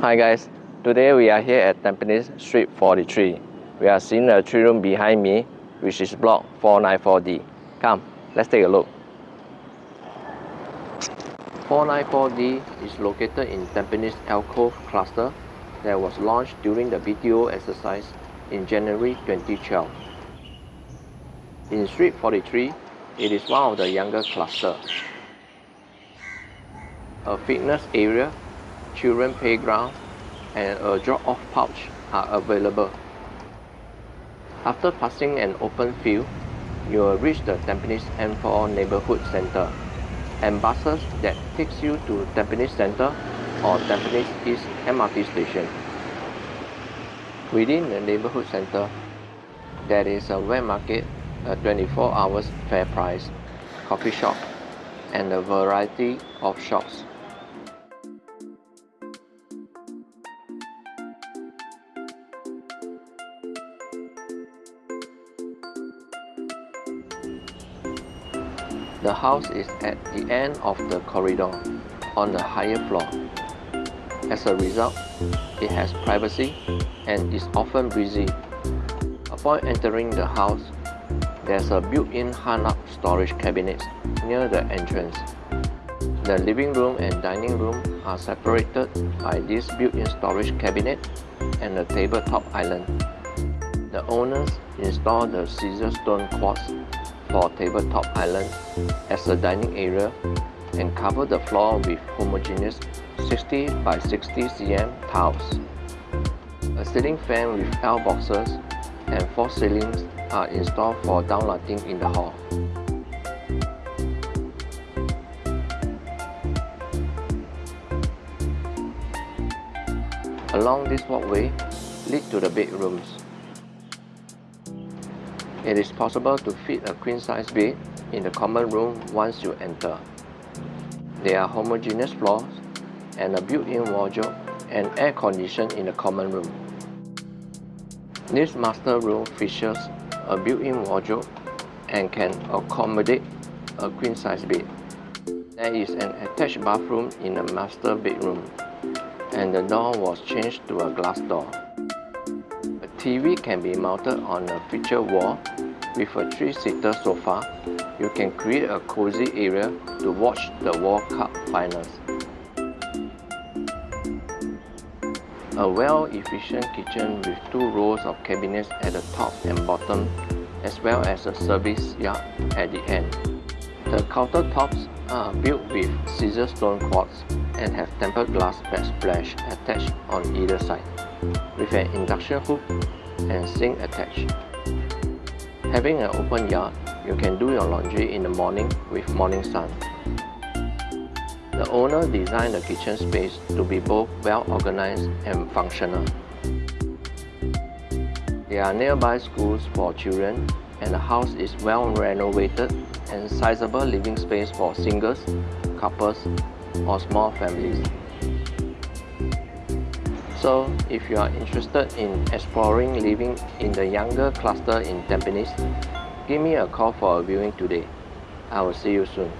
Hi guys, today we are here at Tampines Street 43. We are seeing a three room behind me, which is block 494D. Come, let's take a look. 494D is located in Tampines Alcove cluster that was launched during the BTO exercise in January 2012. In Street 43, it is one of the younger cluster. A fitness area, children playground, and a drop-off pouch are available. After passing an open field, you will reach the Tampines M4 Neighborhood Center and buses that takes you to Tampines Center or Tampines East MRT station. Within the neighborhood center, there is a wet market, a 24 hours FairPrice, coffee shop, and a variety of shops. The house is at the end of the corridor on the higher floor. As a result, it has privacy and is often busy. Upon entering the house, there's a built-in hung-up storage cabinet near the entrance. The living room and dining room are separated by this built-in storage cabinet and a tabletop island. The owners installed the Caesarstone quartz for tabletop island as a dining area and cover the floor with homogeneous 60 by 60 cm tiles. A ceiling fan with L boxes and four ceilings are installed for downlighting in the hall. Along this walkway lead to the bedrooms. It is possible to fit a queen-size bed in the common room once you enter. There are homogeneous floors and a built-in wardrobe and air condition in the common room. This master room features a built-in wardrobe and can accommodate a queen-size bed. There is an attached bathroom in the master bedroom and the door was changed to a glass door. TV can be mounted on a feature wall with a three-seater sofa. You can create a cozy area to watch the World Cup finals. A well-efficient kitchen with two rows of cabinets at the top and bottom as well as a service yard at the end. The countertops are built with Caesarstone quartz and have tempered glass backsplash attached on either side, with an induction hob and sink attached. Having an open yard, you can do your laundry in the morning with morning sun. The owner designed the kitchen space to be both well organized and functional. There are nearby schools for children and the house is well renovated and sizable living space for singles, couples or small families. So, if you are interested in exploring living in the younger cluster in Tampines, give me a call for a viewing today. I will see you soon.